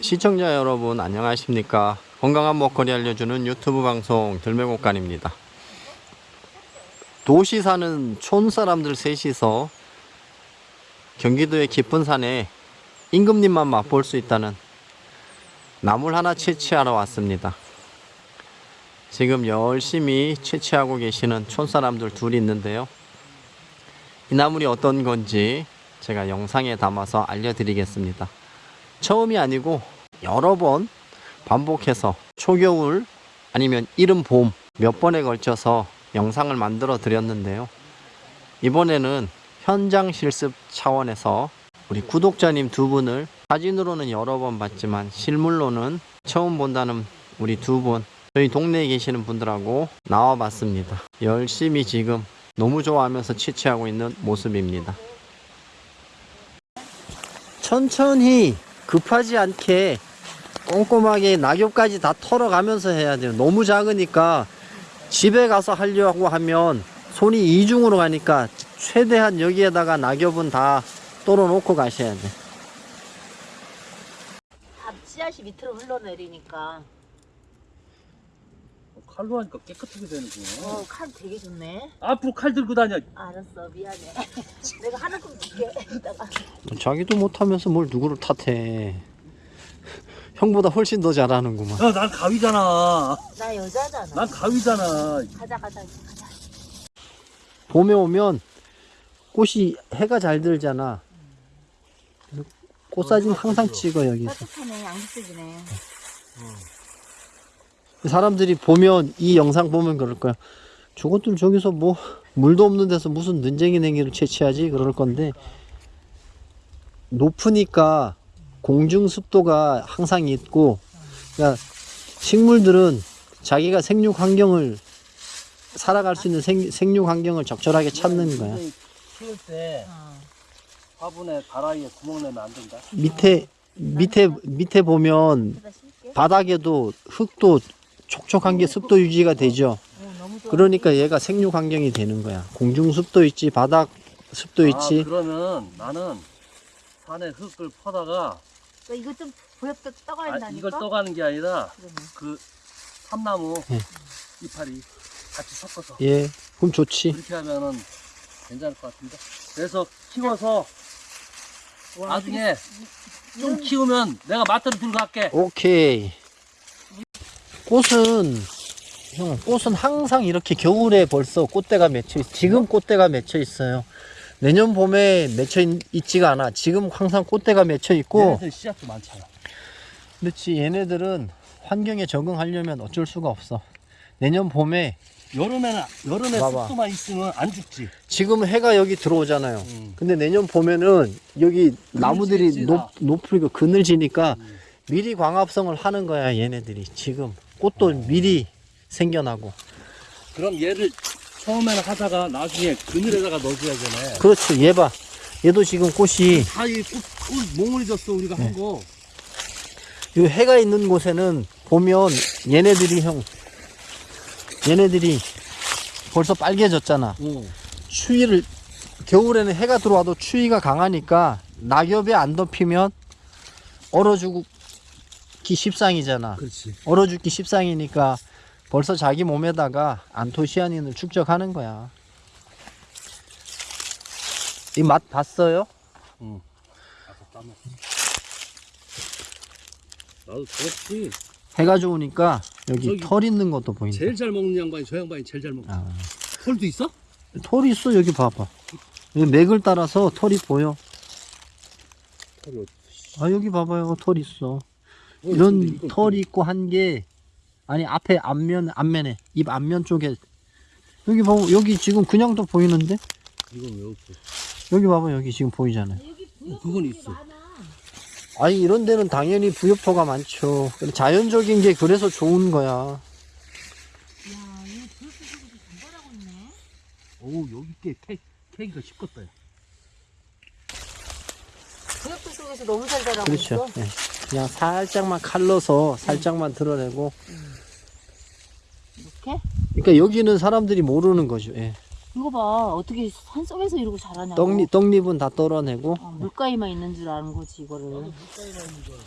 시청자 여러분 안녕하십니까? 건강한 먹거리 알려주는 유튜브 방송 들매곡간입니다. 도시 사는 촌 사람들 셋이서 경기도의 깊은 산에 임금님만 맛볼 수 있다는 나물 하나 채취하러 왔습니다. 지금 열심히 채취하고 계시는 촌 사람들 둘이 있는데요. 이 나물이 어떤 건지 제가 영상에 담아서 알려드리겠습니다 처음이 아니고 여러 번 반복해서 초겨울 아니면 이른 봄 몇 번에 걸쳐서 영상을 만들어 드렸는데요. 이번에는 현장 실습 차원에서 우리 구독자님 두 분을 사진으로는 여러 번 봤지만 실물로는 처음 본다는 우리 두 분, 저희 동네에 계시는 분들하고 나와 봤습니다. 열심히 지금 너무 좋아하면서 채취하고 있는 모습입니다. 천천히 급하지 않게 꼼꼼하게 낙엽까지 다 털어가면서 해야 돼요. 너무 작으니까 집에 가서 하려고 하면 손이 이중으로 가니까 최대한 여기에다가 낙엽은 다 떨어놓고 가셔야 돼. 다 씨앗이 밑으로 흘러내리니까 칼로 하니까 깨끗하게 되는구나. 어 칼 되게 좋네 앞으로 칼 들고 다녀. 알았어 미안해 내가 하나끔 줄게 이따가 자기도 못하면서 뭘 누구를 탓해. 형보다 훨씬 더 잘하는구만. 야, 난 가위잖아. 나 여자잖아 난 가위잖아. 가자 가자 가자 봄에 오면 꽃이 해가 잘 들잖아. 꽃사진 항상 찍어 여기서. 따뜻하네 양지색이네 사람들이 보면 이 영상 보면 그럴 거야. 저것들 저기서 뭐 물도 없는 데서 무슨 눈쟁이 냉이를 채취하지 그럴 건데 높으니까 공중 습도가 항상 있고 그러니까 식물들은 자기가 생육 환경을 살아갈 수 있는 생, 생육 환경을 적절하게 찾는 거야. 키울 때 어. 화분에 다라이에 구멍 내면 안 된다. 밑에 밑에 밑에 보면 바닥에도 흙도 촉촉한 게 습도 유지가 되죠. 그러니까 얘가 생육 환경이 되는 거야. 공중 습도 있지, 바닥 습도 있지. 아, 그러면 나는 산에 흙을 퍼다가 너 이거 좀 보엽게 떠가야 아, 된다니까 이걸 떠가는 게 아니라. 그 삼나무 예. 이파리 같이 섞어서 예, 그럼 좋지. 이렇게 하면은 괜찮을 것 같은데. 그래서 키워서 와, 나중에 좀 키우면 내가 마트로 들고 갈게. 오케이. 꽃은 형, 꽃은 항상 이렇게 겨울에 벌써 꽃대가 맺혀 있. 지금 꽃대가 맺혀 있어요. 내년 봄에 맺혀 있, 있지가 않아. 지금 항상 꽃대가 맺혀 있고. 얘네들 씨앗도 많잖아. 그렇지. 얘네들은 환경에 적응하려면 어쩔 수가 없어. 내년 봄에 여름에는 여름에 봐봐. 습도만 있으면 안 죽지. 지금 해가 여기 들어오잖아요. 음. 근데 내년 봄에는 여기 나무들이 높, 다. 높으니까 그늘지니까 음. 미리 광합성을 하는 거야 얘네들이 지금 꽃도 미리 생겨나고 그럼 얘를 처음에는 하다가 나중에 그늘에다가 넣어줘야 되네. 그렇죠 얘 봐 얘도 지금 꽃이 다이 꽃, 꽃 몽울이 졌어 우리가 네. 한 거. 이 해가 있는 곳에는 보면 얘네들이 형 얘네들이 벌써 빨개졌잖아 어. 추위를 겨울에는 해가 들어와도 추위가 강하니까 낙엽에 안 덮이면 얼어 죽 기 십상이잖아 그렇지. 얼어 죽기 십상이니까 벌써 자기 몸에다가 안토시아닌을 축적하는 거야. 이 맛 봤어요? 응. 나도 저렇지. 해가 좋으니까 여기 털 있는 것도 보인다. 제일 잘 먹는 양반이 저 양반이 제일 잘 먹어. 아, 털도 있어? 털이 있어 여기 봐봐. 여기 맥을 따라서 털이 보여. 털이 어디 아 여기 봐봐요 털 있어. 어, 이런 털이 있고 한 게 아니 앞에 앞면 앞면에 입 앞면 쪽에 여기 봐 여기 지금 그냥도 보이는데 이건 왜 없어? 여기 봐봐 여기 지금 보이잖아요. 어, 그건 있어. 아니 이런 데는 당연히 부엽토가 많죠. 자연적인 게 그래서 좋은 거야. 오 여기 게 캐, 캐기가 쉽겠다. 야. 보엽도 속에서 너무 잘 자라고 그렇죠. 있어 예. 그냥 살짝만 칼러서 살짝만 드러내고. 이렇게? 그러니까 여기는 사람들이 모르는 거죠. 예. 이거 봐. 어떻게 산속에서 이러고 자라냐고. 떡잎, 떡잎은 다 떨어내고. 어, 물가에만 있는 줄 아는 거지 이거를.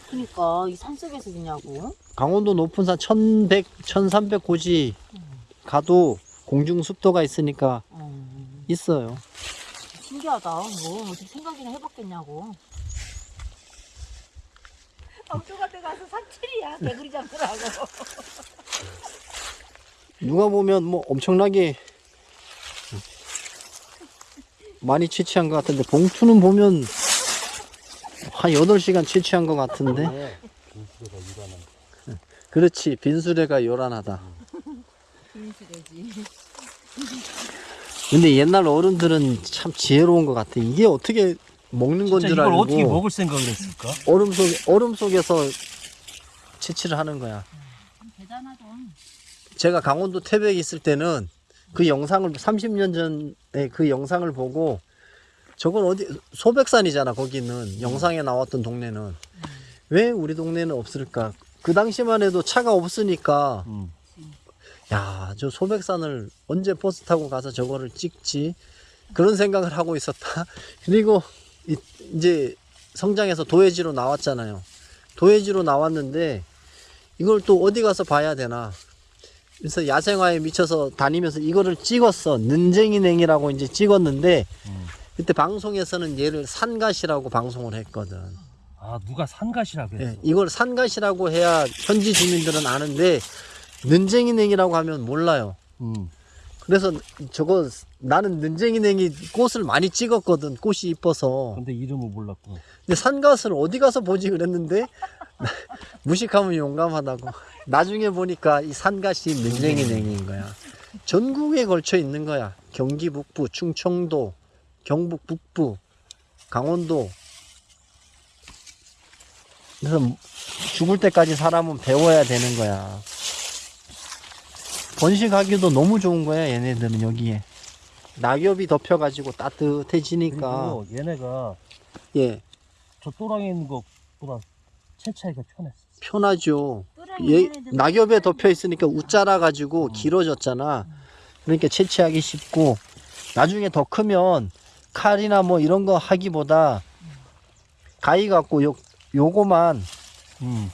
그러니까 이 산속에서 있냐고. 강원도 높은 산 1100, 1300 고지 가도 공중 습도가 있으니까 어, 있어요. 신기하다. 뭐 어떻게 생각이나 해봤겠냐고 엉뚱한데 가서 산책이야. 개구리 잡으라고. 누가 보면 뭐 엄청나게 많이 채취한 것 같은데 봉투는 보면 한 8시간 채취한 것 같은데. 그렇지. 빈수레가 요란하다. 빈수레지. 근데 옛날 어른들은 참 지혜로운 것 같아. 이게 어떻게 먹는 건 줄 알고 어떻게 먹을 생각을 했을까? 얼음 속 얼음 속에서 채취를 하는 거야. 대단하다 제가 강원도 태백에 있을 때는 그 영상을 30년 전에 그 영상을 보고 저건 어디 소백산이잖아 거기는. 영상에 나왔던 동네는. 왜 우리 동네는 없을까? 그 당시만 해도 차가 없으니까. 음. 야저 소백산을 언제 버스 타고 가서 저거를 찍지? 그런 생각을 하고 있었다. 그리고 이- 이제 성장해서 도예지로 나왔잖아요 도예지로 나왔는데 이걸 또 어디 가서 봐야 되나 그래서 야생화에 미쳐서 다니면서 이거를 찍었어 는쟁이냉이라고 이제 찍었는데 음. 그때 방송에서는 얘를 산갓이라고 방송을 했거든 아 누가 산갓이라고 했어? 예, 이걸 산갓이라고 해야 현지 주민들은 아는데 는쟁이냉이라고 하면 몰라요 음. 그래서 저거 나는 는쟁이냉이 꽃을 많이 찍었거든 꽃이 이뻐서. 근데 이름을 몰랐고. 근데 산갓을 어디 가서 보지 그랬는데 무식하면 용감하다고. 나중에 보니까 이 산갓이 는쟁이냉인 거야. 전국에 걸쳐 있는 거야. 경기 북부 충청도 경북 북부 강원도. 그래서 죽을 때까지 사람은 배워야 되는 거야 번식하기도 너무 좋은 거야 얘네들은 여기에 낙엽이 덮여 가지고 따뜻해지니까 그리고 얘네가 예 저 또랑에 있는 것보다 채차이가 편했어. 편하죠 또랑이 얘 낙엽에 덮여 있으니까 웃자라 가지고 길어졌잖아. 그러니까 채취하기 쉽고 나중에 더 크면 칼이나 뭐 이런 거 하기보다 가위 갖고 요 요거만 음.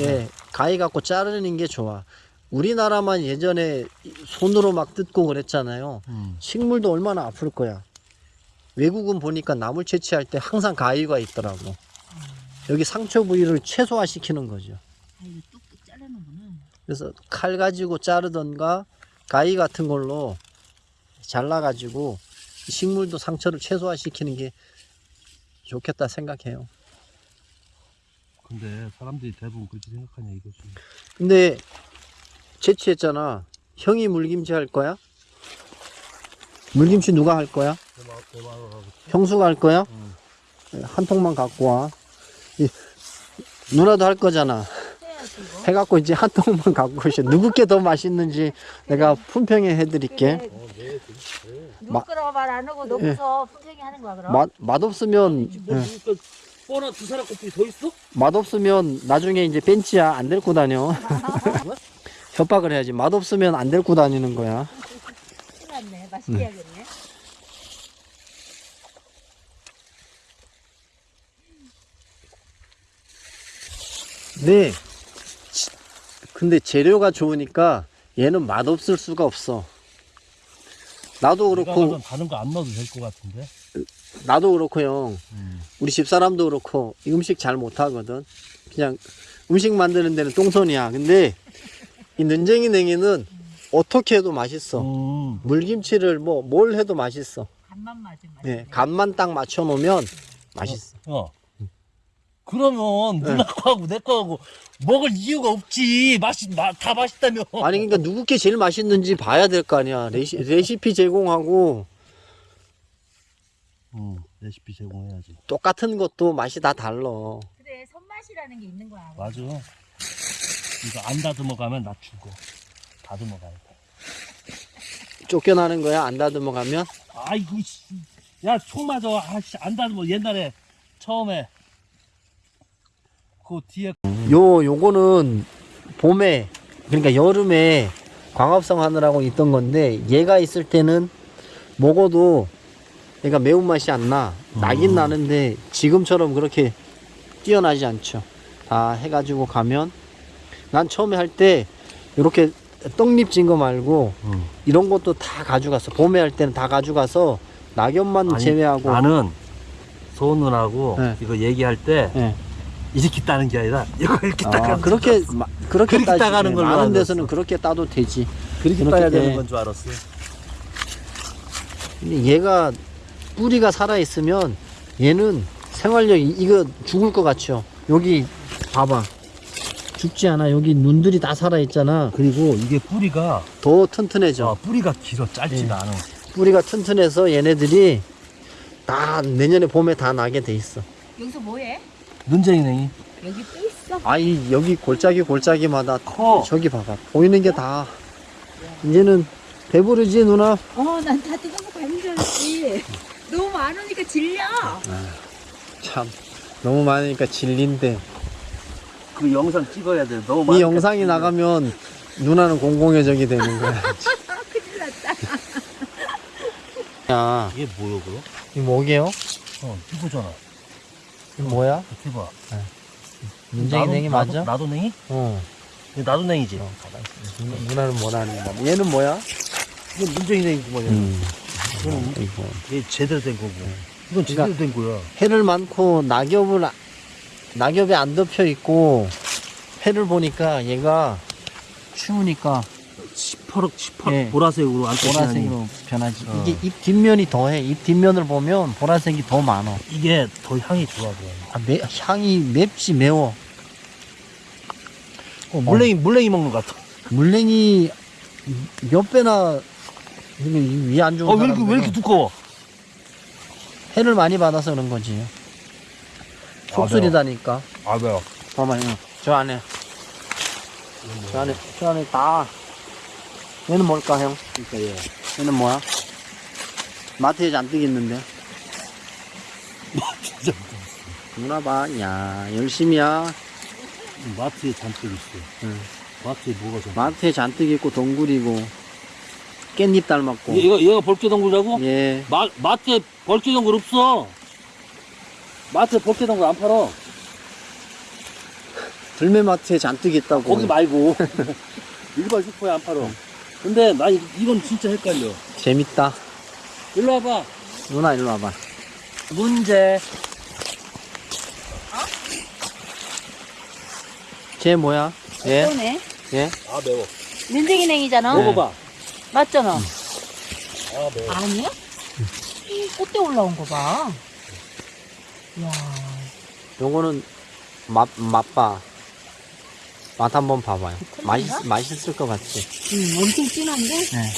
예, 가위 갖고 자르는 게 좋아. 우리나라만 예전에 손으로 막 뜯고 그랬잖아요. 음. 식물도 얼마나 아플 거야. 외국은 보니까 나물 채취할 때 항상 가위가 있더라고. 여기 상처 부위를 최소화시키는 거죠. 아, 그래서 칼 가지고 자르던가 가위 같은 걸로 잘라가지고 식물도 상처를 최소화시키는 게 좋겠다 생각해요. 근데 사람들이 대부분 그렇게 생각하냐 이거지. 근데 채취했잖아. 형이 물김치 할 거야? 물김치 누가 할 거야? 형수가 할 거야? 응. 한 통만 갖고 와. 이, 누나도 할 거잖아. 해갖고 이제 한 통만 갖고 오셔. 누구 게 더 맛있는지 내가 품평해 해드릴게. 그래. 마- 누구 거라고 말안 하고 놓고서 품평이 하는 거야 그럼? 맛, 맛없으면, 뭐 예. 누가 뻔한 두 사람 커플이 더 있어? 맛없으면 나중에 이제 벤치야 안 데리고 다녀. 협박을 해야지. 맛없으면 안 데리고 다니는 거야. 큰일 났네 맛있게 해야겠네 네. 지- 근데 재료가 좋으니까 얘는 맛없을 수가 없어. 나도 그렇고, 다른 거 안 넣어도 될 것 같은데. 나도 그렇고 형. 음. 우리 집 사람도 그렇고 음식 잘 못하거든. 그냥 음식 만드는 데는 똥손이야. 근데 이 는쟁이 냉이는 어떻게 해도 맛있어. 음. 물김치를 뭐 뭘 해도 맛있어. 간만 맞으면 맛있네 예, 간만 딱 맞춰 놓으면 맛있어. 야. 그러면 누나 거하고 내 거하고 먹을 이유가 없지. 맛이 마, 다 맛있다며. 아니 그러니까 누구 게 제일 맛있는지 봐야 될 거 아니야. 레시, 레시피 제공하고 음, 레시피 제공해야지. 똑같은 것도 맛이 다 달라. 그래 손맛이라는 게 있는 거야 맞아. 이거 안 다듬어 가면 나 죽어. 다듬어 가야 돼. 쫓겨나는 거야 안 다듬어 가면. 아이고 씨. 야, 총 맞아. 아씨, 안 다듬어. 옛날에 처음에 그 뒤에 요 요거는 봄에 그러니까 여름에 광합성 하느라고 있던 건데 얘가 있을 때는 먹어도 얘가 매운맛이 안 나. 나긴 나는데 지금처럼 그렇게 뛰어나지 않죠. 다 해가지고 가면 난 처음에 할 때 이렇게 떡잎 진 거 말고 음. 이런 것도 다 가져갔어. 봄에 할 때는 다 가져가서 낙엽만 아니, 제외하고 나는 소은하고 네. 이거 얘기할 때 예. 이렇게 따는 게 아니라 이거 이렇게 아, 따가는 그렇게 마- 그렇게 그렇게. 따가는 걸로 많은 알았어. 데서는 그렇게 따도 되지. 그렇게 그렇게 따야 해. 되는 건 줄 알았어. 근데 얘가 뿌리가 살아 있으면 얘는 생활력이 이거 죽을 것 같죠. 여기 봐봐. 죽지 않아. 여기 눈들이 다 살아 있잖아. 그리고 이게 뿌리가 더 튼튼해져. 어, 뿌리가 길어 짧지가 예. 않아. 뿌리가 튼튼해서 얘네들이 다 내년에 봄에 다 나게 돼 있어. 여기서 뭐해? 눈쟁이냉이 여기 또 있어. 아이 여기 골짜기 골짜기마다 커. 저기 봐봐 보이는 게 다 이제는 배부르지 누나 어, 난 다 뜯어서 가는 줄 알았지. 너무 많으니까 질려. 참 너무 많으니까 질린데 그 영상 찍어야 돼. 너무 이 많으니까 영상이 찍어. 나가면 누나는 공공의적이 되는 거야 큰일 났다. 야 이게 뭐야 그럼? 이 뭐게요? 어 이거잖아. 이 뭐야? 대박. 문쟁이 냉이 나도- 맞아? 나도, 나도 냉이? 어 나도 냉이지. 어, 가만히 있어. 누- 누나 는 뭐라는 거야 얘는 뭐야? 이건 눈쟁이 냉이구먼요. 음. 이거는 이거 이게 제대로 된 거고. 이건 그러니까 제대로 된 거야. 해를 많고 낙엽을 아- 낙엽에 안 덮여 있고 해를 보니까 얘가 추우니까 시퍼럭 시퍼 예. 보라색으로 안 보라색으로 변하지. 어. 이게 잎 뒷면이 더해. 잎 뒷면을 보면 보라색이 더 많아. 이게 더 향이 좋아 보여. 아, 매, 향이 맵지 매워. 어, 물냉이 물냉이 먹는 것 같아. 물냉이 몇 배나 위에 안 좋은 어 왜 이렇게 왜 이렇게 두꺼워? 해를 많이 받아서 그런 거지. 속쓰리다니까. 아 매워. 봐봐요. 저 안에. 저 안에, 저 안에 다. 얘는 뭘까, 형? 그러니까 얘. 얘는 뭐야? 마트에 잔뜩 있는데. 진짜 누나 봐. 야, 열심히야. 마트에 잔뜩 있어. 응. 마트에 뭐가 잔뜩? 마트에 잔뜩 있고 동굴이고 깻잎 닮았고 얘- 얘가 얘가 벌개동굴이라고? 예 마 마트에 벌개동굴 없어. 마트에 벌개동굴 안 팔어. 들매마트에 잔뜩 있다고 거기 말고 일반 슈퍼에 안 팔어. 근데 나 이- 이건 진짜 헷갈려. 재밌다 일로 와봐. 누나 일로 와봐 문제. 쟤 뭐야 얘? 얘? 아 매워. 민쟁이 냉이잖아. 네. 먹어봐. 맞잖아. 아 매워. 아니야? 이 꽃대 올라온 거 봐. 이야. 요거는 맛, 맛봐 맛 한번 봐봐요? 맛있, 맛있을 것 같지 음, 엄청 진한데? 네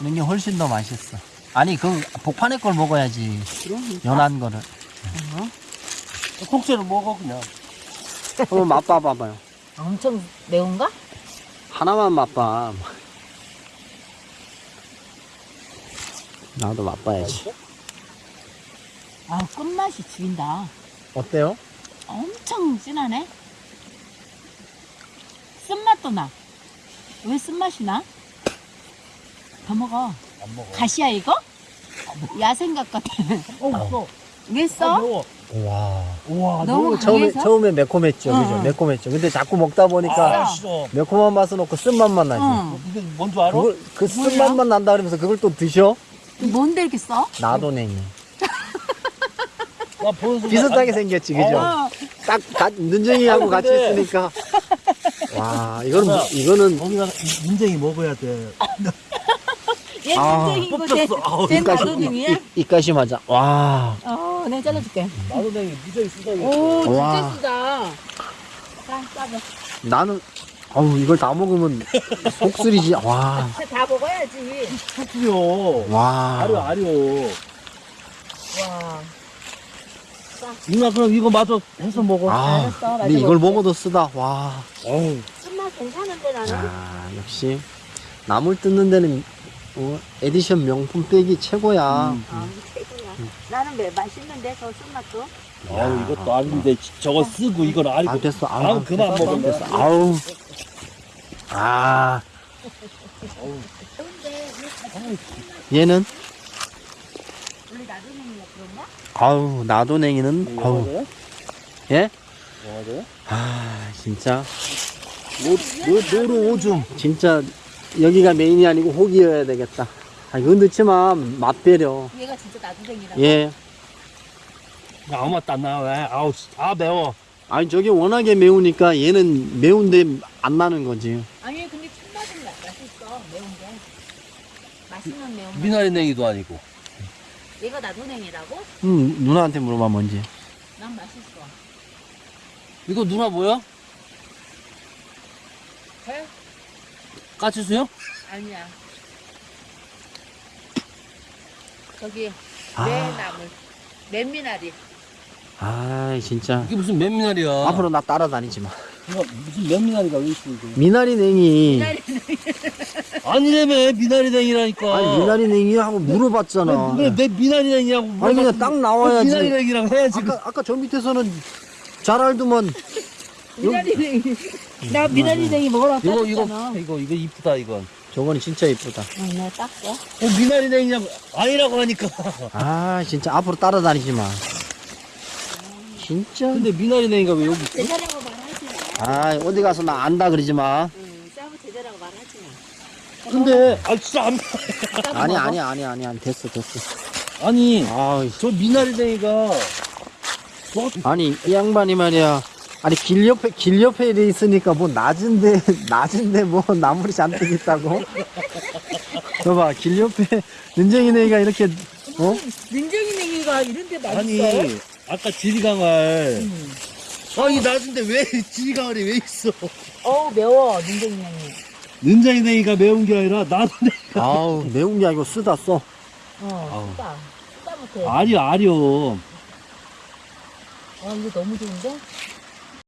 이런 게 훨씬 더 맛있어 아니 그 복판에 걸 먹어야지 그러니까. 연한 거를 어? 국제를 먹어 그냥. 한번 맛봐 봐봐요 엄청 매운가? 하나만 맛봐 나도 맛봐야지 아, 끝맛이 죽인다. 어때요? 엄청 진하네. 쓴맛도 나. 왜 쓴맛이 나? 더 먹어. 안 먹어. 가시야 이거? 야생각 같아. 어 없어. 왜 아, 써? 와 우와 너무 처음에? 처음에 매콤했죠, 응, 그죠? 응. 매콤했죠. 근데 자꾸 먹다 보니까 아. 매콤한 맛은 없고 쓴맛만 나지. 응. 이게 뭔줄 알아? 그걸 그? 쓴맛만 난다 그러면서 그걸 또 드셔? 뭔데 이렇게 써? 나도 냉이. 나 보는 순간 비슷하게 아, 생겼지, 그죠? 어. 딱 가, 눈쟁이하고 아니, 같이 근데- 있으니까. 와, 이거는 뭐- 야. 이거는 거기 가서 인쟁이 먹어야 돼. 얘 아, 민쟁이고 쟤, 뽑혔어. 아우, 쟤 입가심 나도능이야? 입- 입가심 하자. 와, 어, 내가 잘라줄게. 나도 냉이 무지하게 쓰다. 오, 진짜 와. 쓰다. 자, 싸봐. 나는 어우 이걸 다 먹으면 속쓰리지. 와, 다 먹어야지. 소프요. 와. 아려 아려. 와. 누나 그럼 이거 마저 해서 먹어. 아, 알았어, 근데 이걸. 먹어도 쓰다. 와. 어우. 쓴맛 괜찮은데 나는? 야, 역시 나물 뜯는 데는 어, 에디션 명품 백이 최고야. 음. 아, 이게 최고야. 나는 왜 맛있는데 저 쓴맛도? 아우 이것도 아닌데 저거 쓰고 이건 아니고. 아 됐어. 아우, 그만 됐어, 먹으면 됐어. 아우. 아, 얘는 나도는 그런가? 아우 나도냉이는 아우 예? 뭐하죠? 아 진짜 노, 노루 오줌. 진짜 여기가 메인이 아니고 호기여야 되겠다. 아 이건 넣지만 맛배려. 얘가 진짜 나도댕이라고? 예. 야, 아무 맛도 안 나, 왜? 아우, 씨, 아, 매워. 아니 저게 워낙에 매우니까 얘는 매운데 안 나는 거지. 아니 근데 참맛은 나- 맛있어 매운 게 맛있는 매운 미나리 냉이도 아니고. 얘가 나도냉이라고? 음 누나한테 물어봐 뭔지. 난 맛있어 이거 누나 뭐야? 배? 까치수요? 아니야 저기 아. 매나물 맨미나리 아 진짜. 이게 무슨 맨미나리야? 앞으로 나 따라다니지 마. 무슨 맨미나리가 왜 있어, 이거? 미나리 냉이. 미나리 아니래매, 미나리 냉이라니까. 아니 미나리 냉이하고 물어봤잖아. 왜, 왜 미나리 냉이냐고. 아니 그냥 딱 나와야지. 미나리 냉이랑 해야지. 아까 아까 저 밑에서는 잘 알더만 미나리 냉이 나 미나리 냉이 먹으라고 이거, 이거, 이거, 이거 이쁘다, 이건. 저거는 진짜 이쁘다. 응, 내가 땄어 어, 미나리 냉이냐고. 아니라고 하니까. 아 진짜 앞으로 따라다니지 마. 진짜. 근데 미나리 냉이가 왜 여기 있어? 아 어디 가서 나 안다 그러지 마. 응, 싸고 제자라고 말하지 마 근데, 아, 진짜 안. 아니. 아니 아니 아니 아니 됐어 됐어. 아니, 아저 미나리 냉이가. 아니 이 양반이 말이야. 아니 길 옆에 길 옆에 있으니까 뭐 낮은데 낮은데 뭐 나물이 잔뜩 있다고. 봐봐 길 옆에 능쟁이네가 이렇게 어? 능쟁이냉이가 이런데 맛있어 아니, 아까 지리강알. 응. 아니, 낮은데 왜 지리강알이 왜 있어? 어우 매워 능쟁이냉이 는장이 냉이가 매운 게 아니라 나도 냉 아우 매운 게 아니고 쓰다 써. 어 쓰다 쓰다 못해 아려, 아려. 아 이거 너무 좋은데?